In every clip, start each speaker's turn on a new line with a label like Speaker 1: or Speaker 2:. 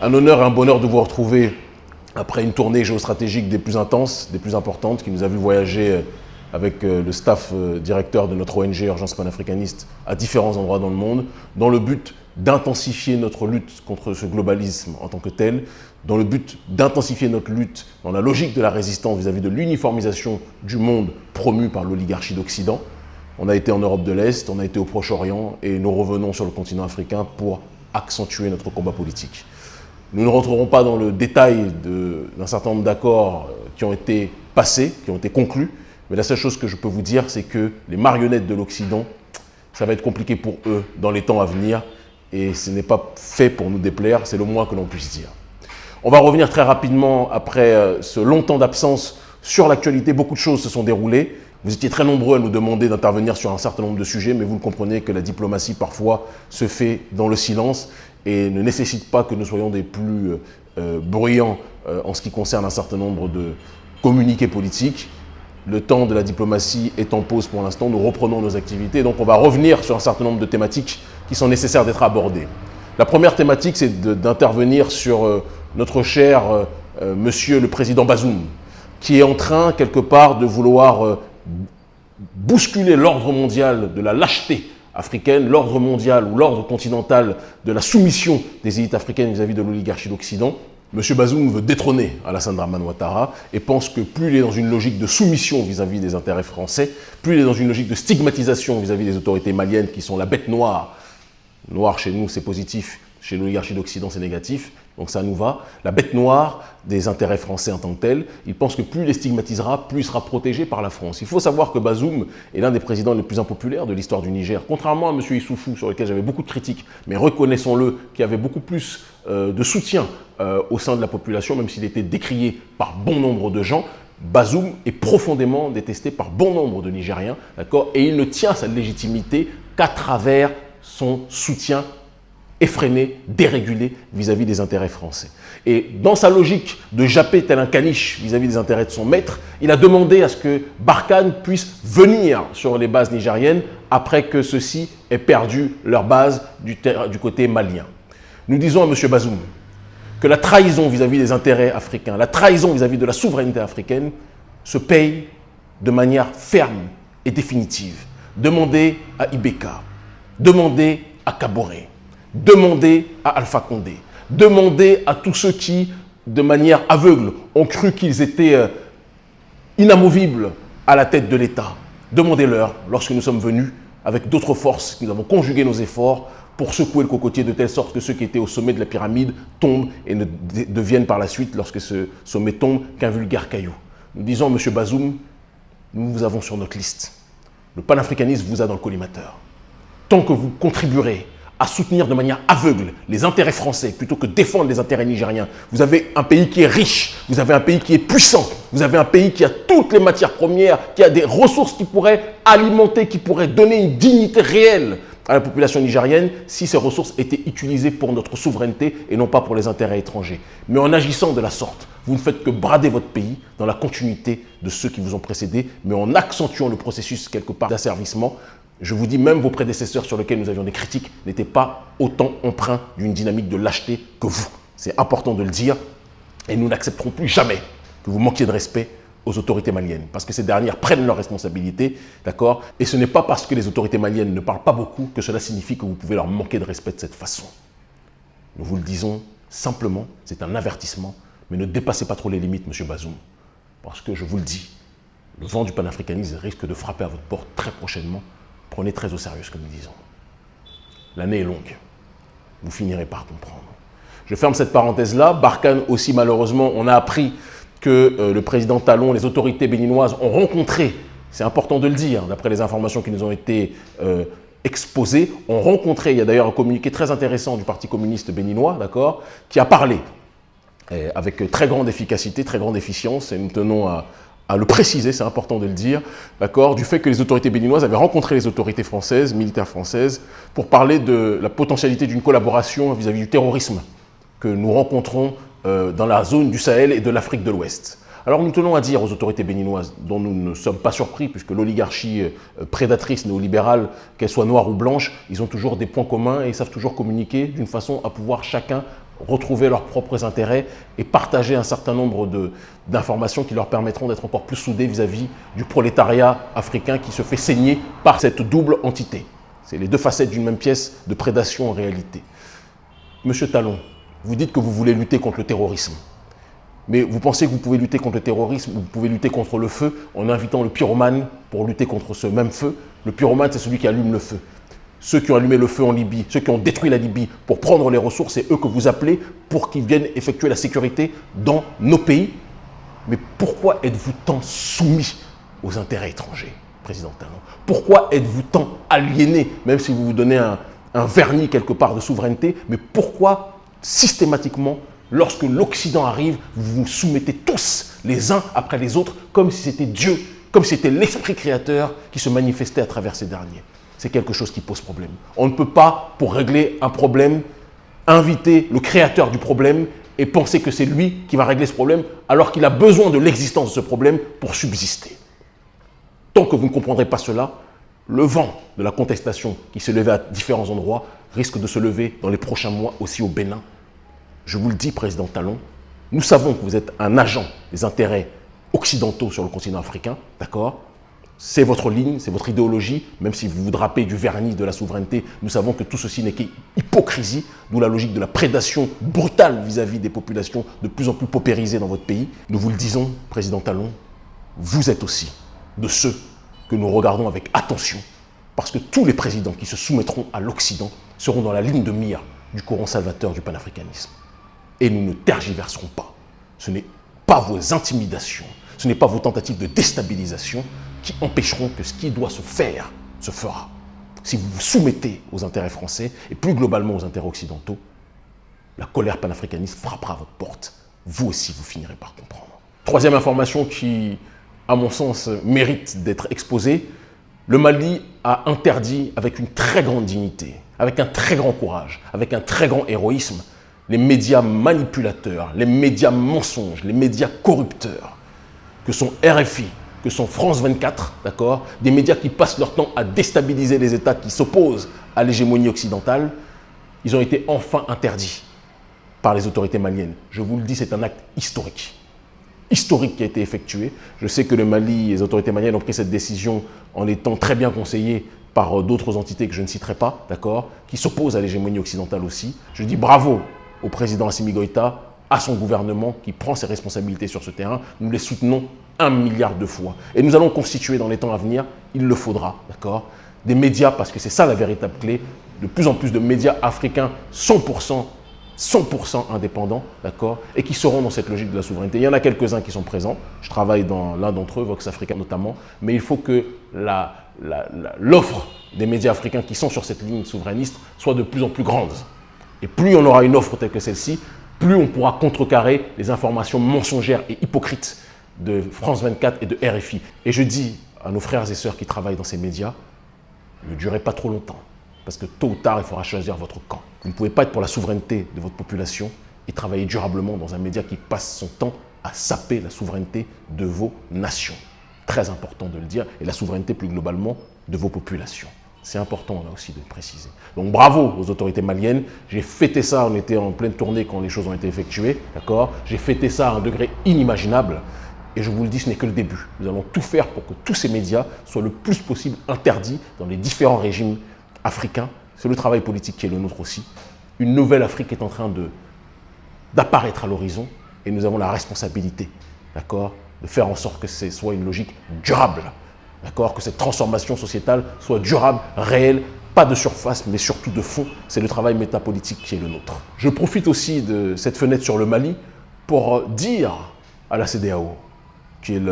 Speaker 1: Un honneur et un bonheur de vous retrouver après une tournée géostratégique des plus intenses, des plus importantes, qui nous a vu voyager euh, avec euh, le staff euh, directeur de notre ONG Urgence panafricaniste à différents endroits dans le monde, dans le but d'intensifier notre lutte contre ce globalisme en tant que tel, dans le but d'intensifier notre lutte dans la logique de la résistance vis-à-vis de l'uniformisation du monde promue par l'oligarchie d'Occident. On a été en Europe de l'Est, on a été au Proche-Orient et nous revenons sur le continent africain pour accentuer notre combat politique. Nous ne rentrerons pas dans le détail d'un certain nombre d'accords euh, qui ont été passés, qui ont été conclus, mais la seule chose que je peux vous dire, c'est que les marionnettes de l'Occident, ça va être compliqué pour eux dans les temps à venir, et ce n'est pas fait pour nous déplaire, c'est le moins que l'on puisse dire. On va revenir très rapidement, après euh, ce long temps d'absence, sur l'actualité. Beaucoup de choses se sont déroulées. Vous étiez très nombreux à nous demander d'intervenir sur un certain nombre de sujets, mais vous le comprenez que la diplomatie, parfois, se fait dans le silence et ne nécessite pas que nous soyons des plus euh, euh, bruyants euh, en ce qui concerne un certain nombre de communiqués politiques. Le temps de la diplomatie est en pause pour l'instant, nous reprenons nos activités, donc on va revenir sur un certain nombre de thématiques qui sont nécessaires d'être abordées. La première thématique, c'est d'intervenir sur notre cher monsieur le président Bazoum, qui est en train, quelque part, de vouloir bousculer l'ordre mondial de la lâcheté africaine, l'ordre mondial ou l'ordre continental de la soumission des élites africaines vis-à-vis de l'oligarchie d'Occident, M. Bazoum veut détrôner Alassane Draman Ouattara et pense que plus il est dans une logique de soumission vis-à-vis des intérêts français, plus il est dans une logique de stigmatisation vis-à-vis des autorités maliennes qui sont la bête noire. Noir chez nous, c'est positif, chez l'oligarchie d'Occident, c'est négatif. Donc ça nous va. La bête noire des intérêts français en tant que tel, il pense que plus il les stigmatisera, plus il sera protégé par la France. Il faut savoir que Bazoum est l'un des présidents les plus impopulaires de l'histoire du Niger. Contrairement à M. Issoufou, sur lequel j'avais beaucoup de critiques, mais reconnaissons-le, qui avait beaucoup plus euh, de soutien euh, au sein de la population, même s'il était décrié par bon nombre de gens, Bazoum est profondément détesté par bon nombre de Nigériens, d'accord? Et il ne tient sa légitimité qu'à travers son soutien effréné, dérégulé vis-à-vis des intérêts français. Et dans sa logique de japper tel un caniche vis-à-vis des intérêts de son maître, il a demandé à ce que Barkhane puisse venir sur les bases nigériennes après que ceux-ci aient perdu leur base du, côté malien. Nous disons à M. Bazoum que la trahison vis-à-vis des intérêts africains, la trahison vis-à-vis -vis de la souveraineté africaine se paye de manière ferme et définitive. Demandez à Ibeka, demandez à Kaboré, Demandez à Alpha Condé, demandez à tous ceux qui, de manière aveugle, ont cru qu'ils étaient euh, inamovibles à la tête de l'État. Demandez-leur, lorsque nous sommes venus, avec d'autres forces, nous avons conjugué nos efforts pour secouer le cocotier de telle sorte que ceux qui étaient au sommet de la pyramide tombent et ne deviennent par la suite, lorsque ce sommet tombe, qu'un vulgaire caillou. Nous disons, M. Bazoum, nous vous avons sur notre liste. Le panafricanisme vous a dans le collimateur. Tant que vous contribuerez à soutenir de manière aveugle les intérêts français plutôt que défendre les intérêts nigériens. Vous avez un pays qui est riche, vous avez un pays qui est puissant, vous avez un pays qui a toutes les matières premières, qui a des ressources qui pourraient alimenter, qui pourraient donner une dignité réelle à la population nigérienne si ces ressources étaient utilisées pour notre souveraineté et non pas pour les intérêts étrangers. Mais en agissant de la sorte, vous ne faites que brader votre pays dans la continuité de ceux qui vous ont précédé, mais en accentuant le processus quelque part d'asservissement, je vous dis, même vos prédécesseurs sur lesquels nous avions des critiques n'étaient pas autant empreints d'une dynamique de lâcheté que vous. C'est important de le dire et nous n'accepterons plus jamais que vous manquiez de respect aux autorités maliennes, parce que ces dernières prennent leurs responsabilités, d'accord? Et ce n'est pas parce que les autorités maliennes ne parlent pas beaucoup que cela signifie que vous pouvez leur manquer de respect de cette façon. Nous vous le disons simplement, c'est un avertissement, mais ne dépassez pas trop les limites, M. Bazoum, parce que je vous le dis, le vent du panafricanisme risque de frapper à votre porte très prochainement Prenez très au sérieux ce que nous disons. L'année est longue. Vous finirez par comprendre. Je ferme cette parenthèse-là. Barkhane aussi, malheureusement, on a appris que euh, le président Talon, les autorités béninoises ont rencontré, c'est important de le dire, d'après les informations qui nous ont été euh, exposées, ont rencontré, il y a d'ailleurs un communiqué très intéressant du Parti communiste béninois, d'accord, qui a parlé avec très grande efficacité, très grande efficience, et nous tenons à, à le préciser, c'est important de le dire, d'accord, du fait que les autorités béninoises avaient rencontré les autorités françaises, militaires françaises, pour parler de la potentialité d'une collaboration vis-à-vis du terrorisme que nous rencontrons euh, dans la zone du Sahel et de l'Afrique de l'Ouest. Alors nous tenons à dire aux autorités béninoises, dont nous ne sommes pas surpris, puisque l'oligarchie euh, prédatrice néolibérale, qu'elle soit noire ou blanche, ils ont toujours des points communs et ils savent toujours communiquer d'une façon à pouvoir chacun retrouver leurs propres intérêts et partager un certain nombre d'informations qui leur permettront d'être encore plus soudés vis-à-vis du prolétariat africain qui se fait saigner par cette double entité. C'est les deux facettes d'une même pièce de prédation en réalité. Monsieur Talon, vous dites que vous voulez lutter contre le terrorisme. Mais vous pensez que vous pouvez lutter contre le terrorisme, vous pouvez lutter contre le feu en invitant le pyromane pour lutter contre ce même feu. Le pyromane, c'est celui qui allume le feu ceux qui ont allumé le feu en Libye, ceux qui ont détruit la Libye pour prendre les ressources, c'est eux que vous appelez pour qu'ils viennent effectuer la sécurité dans nos pays. Mais pourquoi êtes-vous tant soumis aux intérêts étrangers, Président Talon? Pourquoi êtes-vous tant aliéné, même si vous vous donnez un, un vernis quelque part de souveraineté, mais pourquoi systématiquement, lorsque l'Occident arrive, vous vous soumettez tous les uns après les autres, comme si c'était Dieu, comme si c'était l'esprit créateur qui se manifestait à travers ces derniers? C'est quelque chose qui pose problème. On ne peut pas, pour régler un problème, inviter le créateur du problème et penser que c'est lui qui va régler ce problème alors qu'il a besoin de l'existence de ce problème pour subsister. Tant que vous ne comprendrez pas cela, le vent de la contestation qui se levait à différents endroits risque de se lever dans les prochains mois aussi au Bénin. Je vous le dis, Président Talon, nous savons que vous êtes un agent des intérêts occidentaux sur le continent africain, d'accord? C'est votre ligne, c'est votre idéologie, même si vous vous drapez du vernis de la souveraineté, nous savons que tout ceci n'est qu'hypocrisie, d'où la logique de la prédation brutale vis-à-vis des populations de plus en plus paupérisées dans votre pays. Nous vous le disons, Président Talon, vous êtes aussi de ceux que nous regardons avec attention, parce que tous les présidents qui se soumettront à l'Occident seront dans la ligne de mire du courant salvateur du panafricanisme. Et nous ne tergiverserons pas. Ce n'est pas vos intimidations, ce n'est pas vos tentatives de déstabilisation qui empêcheront que ce qui doit se faire se fera. Si vous vous soumettez aux intérêts français et plus globalement aux intérêts occidentaux, la colère panafricaniste frappera à votre porte. Vous aussi, vous finirez par comprendre. Troisième information qui, à mon sens, mérite d'être exposée. Le Mali a interdit avec une très grande dignité, avec un très grand courage, avec un très grand héroïsme, les médias manipulateurs, les médias mensonges, les médias corrupteurs, que sont RFI, que sont France 24, d'accord Des médias qui passent leur temps à déstabiliser les États qui s'opposent à l'hégémonie occidentale, ils ont été enfin interdits par les autorités maliennes. Je vous le dis, c'est un acte historique. Historique qui a été effectué. Je sais que le Mali, les autorités maliennes ont pris cette décision en étant très bien conseillés par euh, d'autres entités que je ne citerai pas, d'accord Qui s'opposent à l'hégémonie occidentale aussi. Je dis bravo au président Assimi Goïta, à son gouvernement qui prend ses responsabilités sur ce terrain. Nous les soutenons un milliard de fois. Et nous allons constituer dans les temps à venir, il le faudra, d'accord Des médias, parce que c'est ça la véritable clé, de plus en plus de médias africains 100%, 100% indépendants, d'accord Et qui seront dans cette logique de la souveraineté. Il y en a quelques-uns qui sont présents, je travaille dans l'un d'entre eux, Vox Africa notamment, mais il faut que l'offre des médias africains qui sont sur cette ligne souverainiste soit de plus en plus grande. Et plus on aura une offre telle que celle-ci, plus on pourra contrecarrer les informations mensongères et hypocrites de France 24 et de RFI. Et je dis à nos frères et sœurs qui travaillent dans ces médias, ne durez pas trop longtemps. Parce que tôt ou tard, il faudra choisir votre camp. Vous ne pouvez pas être pour la souveraineté de votre population et travailler durablement dans un média qui passe son temps à saper la souveraineté de vos nations. Très important de le dire, et la souveraineté plus globalement de vos populations. C'est important là aussi de le préciser. Donc bravo aux autorités maliennes. J'ai fêté ça, on était en pleine tournée quand les choses ont été effectuées, d'accord? J'ai fêté ça à un degré inimaginable. Et je vous le dis, ce n'est que le début. Nous allons tout faire pour que tous ces médias soient le plus possible interdits dans les différents régimes africains. C'est le travail politique qui est le nôtre aussi. Une nouvelle Afrique est en train d'apparaître à l'horizon et nous avons la responsabilité, de faire en sorte que ce soit une logique durable, que cette transformation sociétale soit durable, réelle, pas de surface, mais surtout de fond. C'est le travail métapolitique qui est le nôtre. Je profite aussi de cette fenêtre sur le Mali pour dire à la CDAO, qui est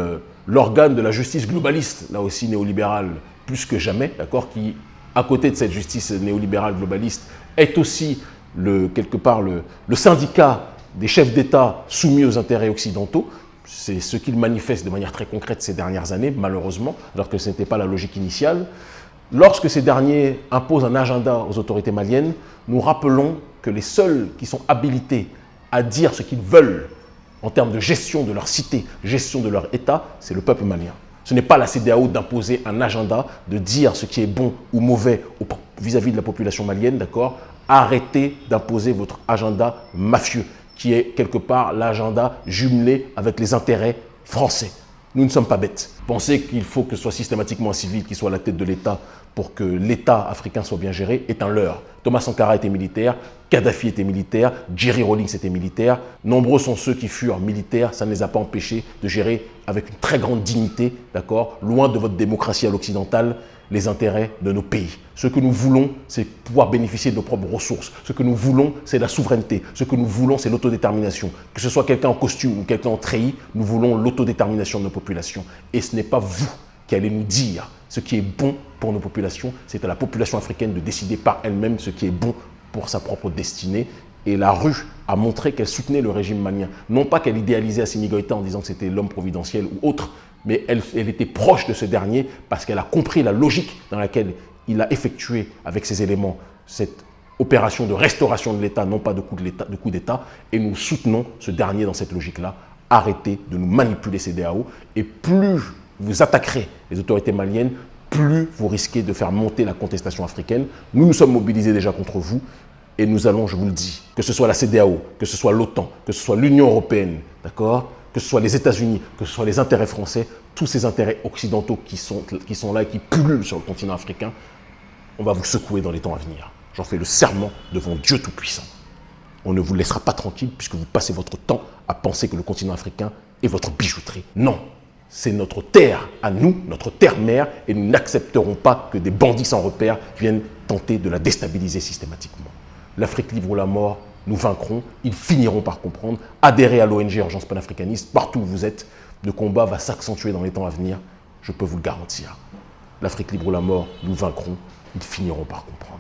Speaker 1: l'organe de la justice globaliste, là aussi néolibérale plus que jamais, d'accord, qui, à côté de cette justice néolibérale globaliste, est aussi le, quelque part le, syndicat des chefs d'État soumis aux intérêts occidentaux. C'est ce qu'il manifeste de manière très concrète ces dernières années, malheureusement, alors que ce n'était pas la logique initiale. Lorsque ces derniers imposent un agenda aux autorités maliennes, nous rappelons que les seuls qui sont habilités à dire ce qu'ils veulent en termes de gestion de leur cité, gestion de leur État, c'est le peuple malien. Ce n'est pas la CDAO d'imposer un agenda, de dire ce qui est bon ou mauvais vis-à-vis de la population malienne, d'accord, Arrêtez d'imposer votre agenda mafieux, qui est quelque part l'agenda jumelé avec les intérêts français. Nous ne sommes pas bêtes. Penser qu'il faut que ce soit systématiquement un civil qui soit à la tête de l'État pour que l'État africain soit bien géré est un leurre. Thomas Sankara était militaire, Kadhafi était militaire, Jerry Rawlings était militaire. Nombreux sont ceux qui furent militaires, ça ne les a pas empêchés de gérer avec une très grande dignité, d'accord, loin de votre démocratie à l'occidentale, les intérêts de nos pays. Ce que nous voulons, c'est pouvoir bénéficier de nos propres ressources. Ce que nous voulons, c'est la souveraineté. Ce que nous voulons, c'est l'autodétermination. Que ce soit quelqu'un en costume ou quelqu'un en treillis, nous voulons l'autodétermination de nos populations. Et ce n'est pas vous qui allez nous dire ce qui est bon pour nos populations. C'est à la population africaine de décider par elle-même ce qui est bon pour sa propre destinée. Et la rue a montré qu'elle soutenait le régime malien. Non pas qu'elle idéalisait Assimi Goïta en disant que c'était l'homme providentiel ou autre, mais elle, était proche de ce dernier parce qu'elle a compris la logique dans laquelle il a effectué avec ces éléments cette opération de restauration de l'État, non pas de coup d'État, et nous soutenons ce dernier dans cette logique-là. Arrêtez de nous manipuler ces et plus vous attaquerez les autorités maliennes, plus vous risquez de faire monter la contestation africaine. Nous nous sommes mobilisés déjà contre vous, et nous allons, je vous le dis, que ce soit la CDAO, que ce soit l'OTAN, que ce soit l'Union européenne, d'accord? Que ce soit les États-Unis, que ce soit les intérêts français, tous ces intérêts occidentaux qui sont, qui sont là et qui pullulent sur le continent africain, on va vous secouer dans les temps à venir. J'en fais le serment devant Dieu Tout-Puissant. On ne vous laissera pas tranquille puisque vous passez votre temps à penser que le continent africain est votre bijouterie. Non, c'est notre terre à nous, notre terre-mère, et nous n'accepterons pas que des bandits sans repère viennent tenter de la déstabiliser systématiquement. L'Afrique livre la mort nous vaincrons, ils finiront par comprendre. Adhérez à l'ONG Urgence panafricaniste, partout où vous êtes. Le combat va s'accentuer dans les temps à venir, je peux vous le garantir. L'Afrique libre ou la mort, nous vaincrons, ils finiront par comprendre.